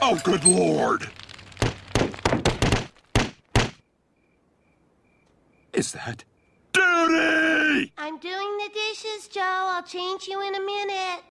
Oh, good lord! Is that... Duty! I'm doing the dishes, Joe. I'll change you in a minute.